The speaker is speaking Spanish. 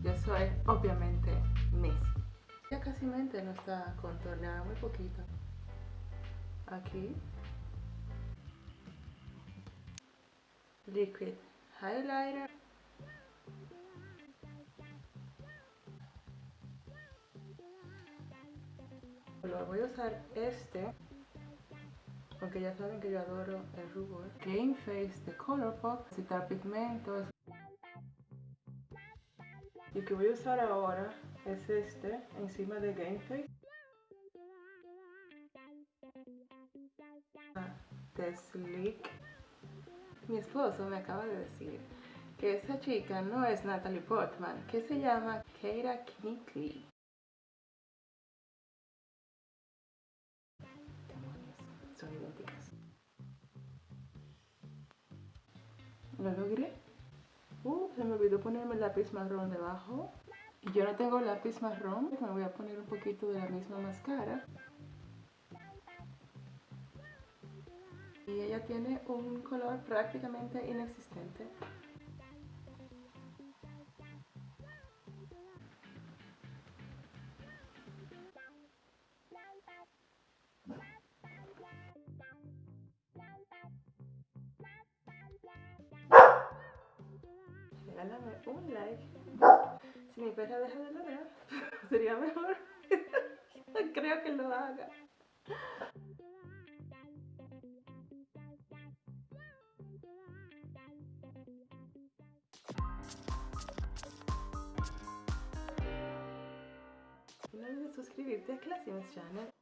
Yo soy obviamente Messi. Ya casi mente no está contorneada, muy poquito. Aquí. Liquid Highlighter. Voy a usar este porque ya saben que yo adoro el rubor. Game Face de Colourpop, citar pigmentos. Y que voy a usar ahora es este, encima de Game Face. Ah, de Sleek. Mi esposo me acaba de decir que esa chica no es Natalie Portman, que se llama Keira Knightley. son idénticas. Lo logré. Uh, se me olvidó ponerme el lápiz marrón debajo. Y yo no tengo lápiz marrón, me voy a poner un poquito de la misma máscara. Y ella tiene un color prácticamente inexistente. Regálame un like. Si mi perra deja de ladrar, sería mejor. Creo que lo haga. No olvides suscribirte a Classym's Channel